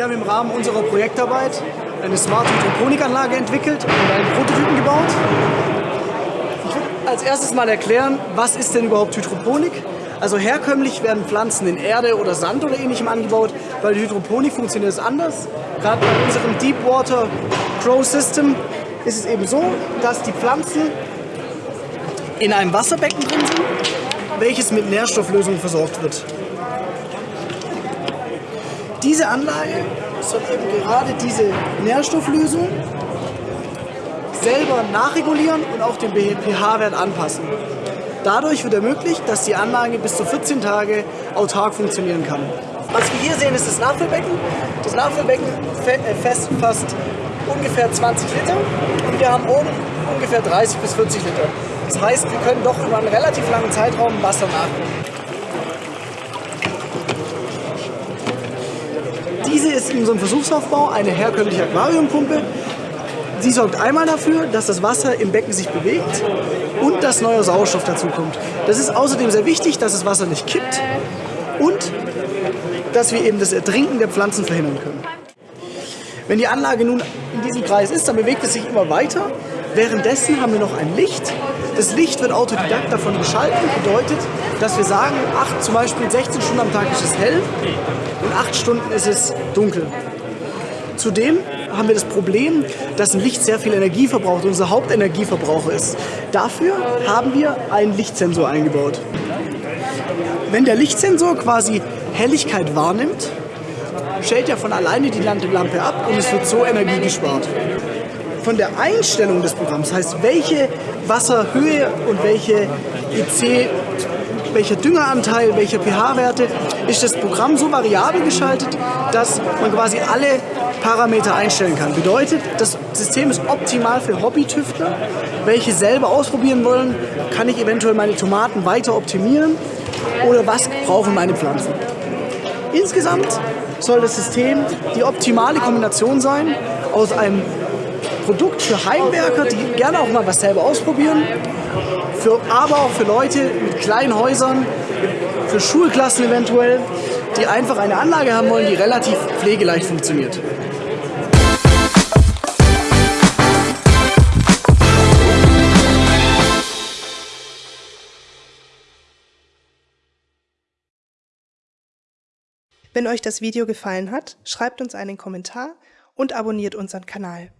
Wir haben im Rahmen unserer Projektarbeit eine Smart Hydroponikanlage entwickelt und einen Prototypen gebaut. Ich will als erstes mal erklären, was ist denn überhaupt Hydroponik? Also herkömmlich werden Pflanzen in Erde oder Sand oder ähnlichem angebaut. Bei der Hydroponik funktioniert es anders. Gerade bei unserem Deepwater Grow System ist es eben so, dass die Pflanzen in einem Wasserbecken drin sind, welches mit Nährstofflösungen versorgt wird. Diese Anlage soll eben gerade diese Nährstofflösung selber nachregulieren und auch den pH-Wert anpassen. Dadurch wird ermöglicht, dass die Anlage bis zu 14 Tage autark funktionieren kann. Was wir hier sehen, ist das Nachfüllbecken. Das Nachfüllbecken äh, fasst ungefähr 20 Liter und wir haben oben ungefähr 30 bis 40 Liter. Das heißt, wir können doch über einen relativ langen Zeitraum Wasser nachfüllen. Diese ist in unserem Versuchsaufbau eine herkömmliche Aquariumpumpe. Sie sorgt einmal dafür, dass das Wasser im Becken sich bewegt und dass neuer Sauerstoff dazukommt. Das ist außerdem sehr wichtig, dass das Wasser nicht kippt und dass wir eben das Ertrinken der Pflanzen verhindern können. Wenn die Anlage nun in diesem Kreis ist, dann bewegt es sich immer weiter. Währenddessen haben wir noch ein Licht. Das Licht wird autodidakt davon geschalten, bedeutet, dass wir sagen, acht, zum Beispiel 16 Stunden am Tag ist es hell und 8 Stunden ist es dunkel. Zudem haben wir das Problem, dass ein Licht sehr viel Energie verbraucht, unser Hauptenergieverbraucher ist. Dafür haben wir einen Lichtsensor eingebaut. Wenn der Lichtsensor quasi Helligkeit wahrnimmt, stellt er von alleine die Lampe ab und es wird so Energie gespart. Von der Einstellung des Programms, heißt welche Wasserhöhe und welche EC welcher Düngeranteil, welche pH-Werte, ist das Programm so variabel geschaltet, dass man quasi alle Parameter einstellen kann. Bedeutet, das System ist optimal für Hobbytüftler, welche selber ausprobieren wollen, kann ich eventuell meine Tomaten weiter optimieren oder was brauchen meine Pflanzen. Insgesamt soll das System die optimale Kombination sein aus einem Produkt für Heimwerker, die gerne auch mal was selber ausprobieren, für, aber auch für Leute mit kleinen Häusern, für Schulklassen eventuell, die einfach eine Anlage haben wollen, die relativ pflegeleicht funktioniert. Wenn euch das Video gefallen hat, schreibt uns einen Kommentar und abonniert unseren Kanal.